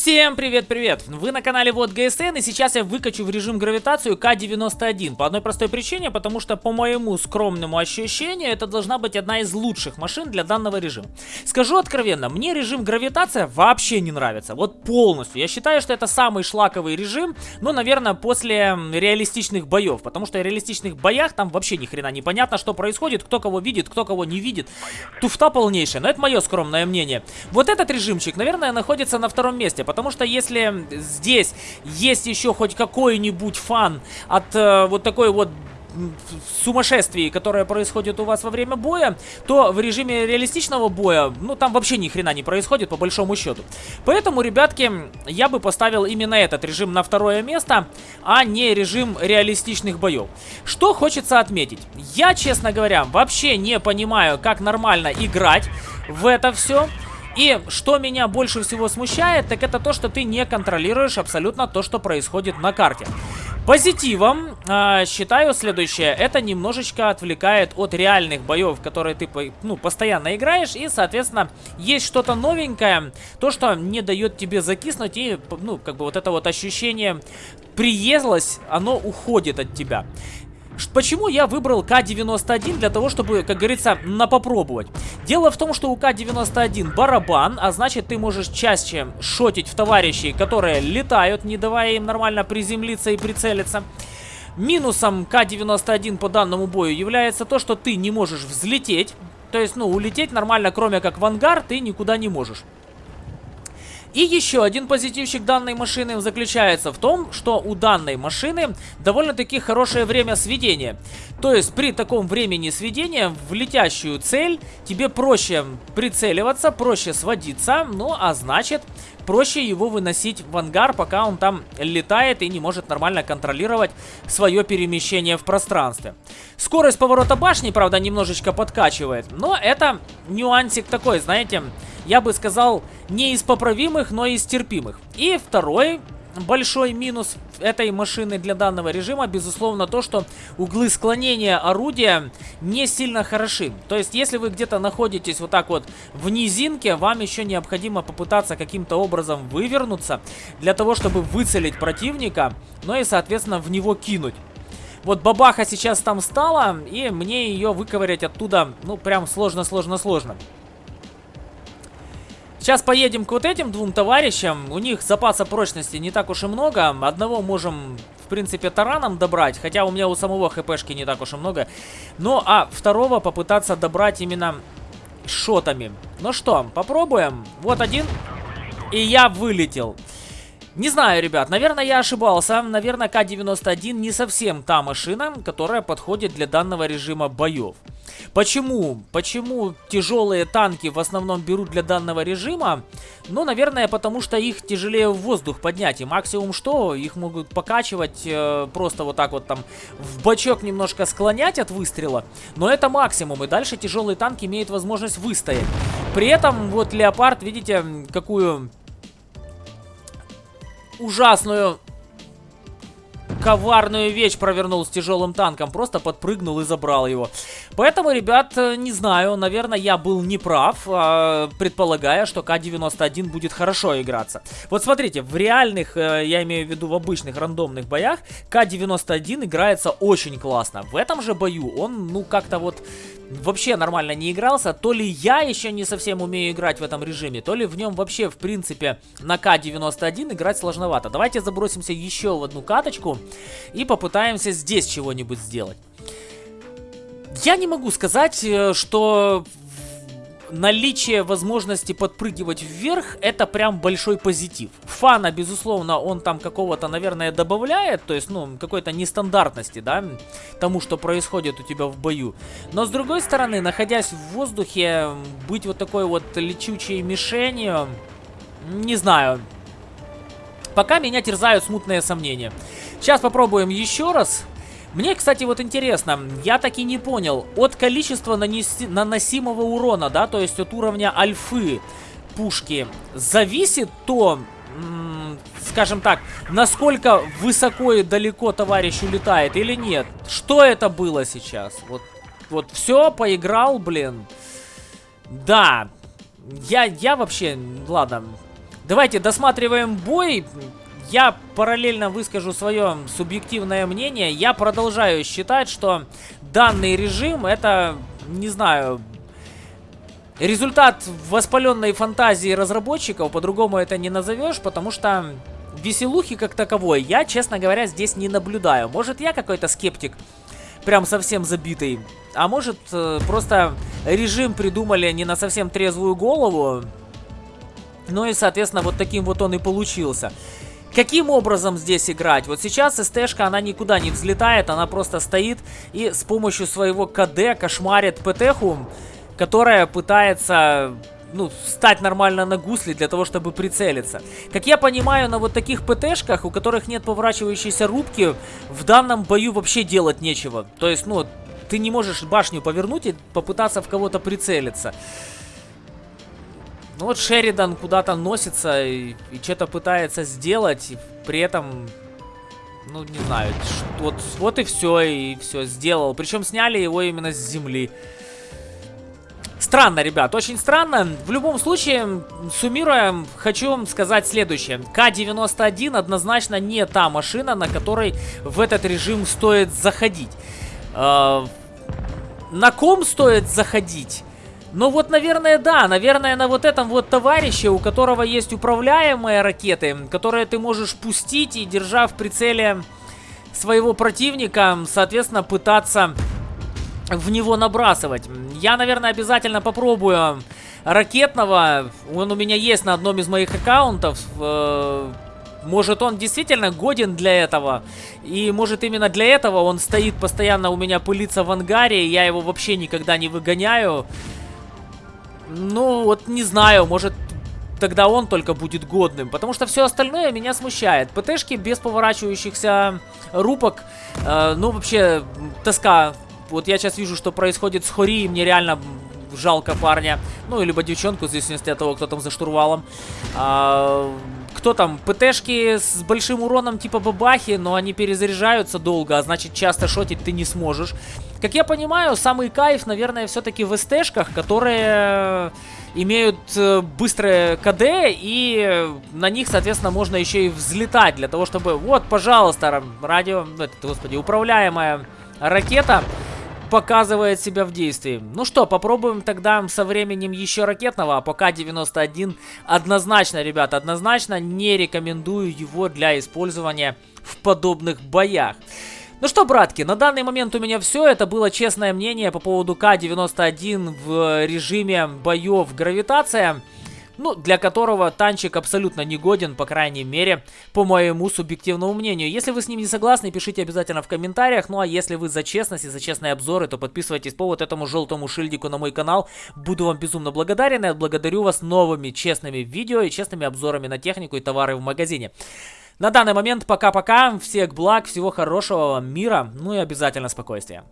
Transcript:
Всем привет-привет! Вы на канале Вот ГСН и сейчас я выкачу в режим гравитацию К-91 по одной простой причине, потому что по моему скромному ощущению это должна быть одна из лучших машин для данного режима. Скажу откровенно, мне режим гравитация вообще не нравится, вот полностью. Я считаю, что это самый шлаковый режим, ну, наверное, после реалистичных боев, потому что в реалистичных боях там вообще ни хрена не понятно, что происходит, кто кого видит, кто кого не видит. Туфта полнейшая, но это мое скромное мнение. Вот этот режимчик, наверное, находится на втором месте месте. Потому что если здесь есть еще хоть какой-нибудь фан от э, вот такой вот сумасшествии, которое происходит у вас во время боя, то в режиме реалистичного боя, ну, там вообще ни хрена не происходит, по большому счету. Поэтому, ребятки, я бы поставил именно этот режим на второе место, а не режим реалистичных боев. Что хочется отметить. Я, честно говоря, вообще не понимаю, как нормально играть в это все. И что меня больше всего смущает, так это то, что ты не контролируешь абсолютно то, что происходит на карте. Позитивом э, считаю следующее. Это немножечко отвлекает от реальных боев, которые ты ну, постоянно играешь. И, соответственно, есть что-то новенькое. То, что не дает тебе закиснуть. И, ну, как бы вот это вот ощущение приезлось, оно уходит от тебя. Почему я выбрал К-91 для того, чтобы, как говорится, на попробовать? Дело в том, что у К-91 барабан, а значит ты можешь чаще шотить в товарищей, которые летают, не давая им нормально приземлиться и прицелиться. Минусом К-91 по данному бою является то, что ты не можешь взлететь. То есть, ну, улететь нормально, кроме как в ангар, ты никуда не можешь. И еще один позитивчик данной машины заключается в том, что у данной машины довольно-таки хорошее время сведения. То есть при таком времени сведения в летящую цель тебе проще прицеливаться, проще сводиться, ну а значит проще его выносить в ангар, пока он там летает и не может нормально контролировать свое перемещение в пространстве. Скорость поворота башни, правда, немножечко подкачивает, но это нюансик такой, знаете, я бы сказал, не из поправимых, но из терпимых. И второй большой минус этой машины для данного режима, безусловно, то, что углы склонения орудия не сильно хороши. То есть, если вы где-то находитесь вот так вот в низинке, вам еще необходимо попытаться каким-то образом вывернуться, для того, чтобы выцелить противника, ну и, соответственно, в него кинуть. Вот бабаха сейчас там стала, и мне ее выковырять оттуда, ну, прям сложно-сложно-сложно. Сейчас поедем к вот этим двум товарищам. У них запаса прочности не так уж и много. Одного можем, в принципе, тараном добрать. Хотя у меня у самого хпшки не так уж и много. Ну, а второго попытаться добрать именно шотами. Ну что, попробуем. Вот один. И я вылетел. Не знаю, ребят, наверное, я ошибался. Наверное, К-91 не совсем та машина, которая подходит для данного режима боев. Почему? Почему тяжелые танки в основном берут для данного режима? Ну, наверное, потому что их тяжелее в воздух поднять. И максимум что? Их могут покачивать э, просто вот так вот там в бачок немножко склонять от выстрела. Но это максимум. И дальше тяжелый танк имеет возможность выстоять. При этом вот Леопард, видите, какую ужасную коварную вещь провернул с тяжелым танком. Просто подпрыгнул и забрал его. Поэтому, ребят, э, не знаю, наверное, я был неправ, э, предполагая, что К-91 будет хорошо играться. Вот смотрите, в реальных, э, я имею в виду в обычных рандомных боях, К-91 играется очень классно. В этом же бою он, ну, как-то вот вообще нормально не игрался. То ли я еще не совсем умею играть в этом режиме, то ли в нем вообще, в принципе, на К-91 играть сложновато. Давайте забросимся еще в одну каточку и попытаемся здесь чего-нибудь сделать. Я не могу сказать, э, что наличие возможности подпрыгивать вверх, это прям большой позитив. Фана, безусловно, он там какого-то, наверное, добавляет, то есть, ну, какой-то нестандартности, да, тому, что происходит у тебя в бою. Но, с другой стороны, находясь в воздухе, быть вот такой вот лечучей мишенью, не знаю, пока меня терзают смутные сомнения. Сейчас попробуем еще раз. Мне, кстати, вот интересно, я так и не понял, от количества нанеси наносимого урона, да, то есть от уровня альфы пушки, зависит то, скажем так, насколько высоко и далеко товарищ улетает или нет? Что это было сейчас? Вот, вот все, поиграл, блин. Да, я, я вообще, ладно, Давайте досматриваем бой. Я параллельно выскажу свое субъективное мнение. Я продолжаю считать, что данный режим это, не знаю, результат воспаленной фантазии разработчиков. По-другому это не назовешь, потому что веселухи как таковой я, честно говоря, здесь не наблюдаю. Может, я какой-то скептик, прям совсем забитый. А может, э, просто режим придумали не на совсем трезвую голову. Ну и, соответственно, вот таким вот он и получился. Каким образом здесь играть? Вот сейчас СТшка, она никуда не взлетает, она просто стоит и с помощью своего КД кошмарит ПТХу, которая пытается ну, встать нормально на гусли для того, чтобы прицелиться. Как я понимаю, на вот таких ПТшках, у которых нет поворачивающейся рубки, в данном бою вообще делать нечего. То есть, ну, ты не можешь башню повернуть и попытаться в кого-то прицелиться. Ну вот Шеридан куда-то носится и, и что-то пытается сделать, и при этом, ну не знаю, вот, вот и все, и все сделал. Причем сняли его именно с земли. Странно, ребят, очень странно. В любом случае, суммируя, хочу вам сказать следующее. К-91 однозначно не та машина, на которой в этот режим стоит заходить. Э на ком стоит заходить? Ну вот, наверное, да. Наверное, на вот этом вот товарище, у которого есть управляемые ракеты, которые ты можешь пустить и, держа в прицеле своего противника, соответственно, пытаться в него набрасывать. Я, наверное, обязательно попробую ракетного. Он у меня есть на одном из моих аккаунтов. Э, может, он действительно годен для этого. И может, именно для этого он стоит постоянно у меня пылиться в ангаре. И я его вообще никогда не выгоняю. Ну, вот не знаю, может тогда он только будет годным. Потому что все остальное меня смущает. ПТшки без поворачивающихся рубок. Э, ну, вообще, тоска. Вот я сейчас вижу, что происходит с Хори, и мне реально жалко парня. Ну, либо девчонку, в зависимости от того, кто там за штурвалом. А, кто там? ПТшки с большим уроном типа бабахи, но они перезаряжаются долго, а значит часто шотить ты не сможешь. Как я понимаю, самый кайф, наверное, все-таки в СТшках, которые имеют э, быстрое КД, и на них, соответственно, можно еще и взлетать, для того, чтобы... Вот, пожалуйста, радио... Это, господи, управляемая ракета показывает себя в действии. Ну что, попробуем тогда со временем еще ракетного, а пока 91 однозначно, ребят, однозначно не рекомендую его для использования в подобных боях. Ну что, братки, на данный момент у меня все. Это было честное мнение по поводу К-91 в режиме боев гравитация. Ну, для которого танчик абсолютно негоден, по крайней мере, по моему субъективному мнению. Если вы с ним не согласны, пишите обязательно в комментариях. Ну, а если вы за честность и за честные обзоры, то подписывайтесь по вот этому желтому шильдику на мой канал. Буду вам безумно благодарен и отблагодарю вас новыми честными видео и честными обзорами на технику и товары в магазине. На данный момент пока-пока. Всех благ, всего хорошего вам мира, ну и обязательно спокойствия.